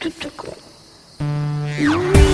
トゥト。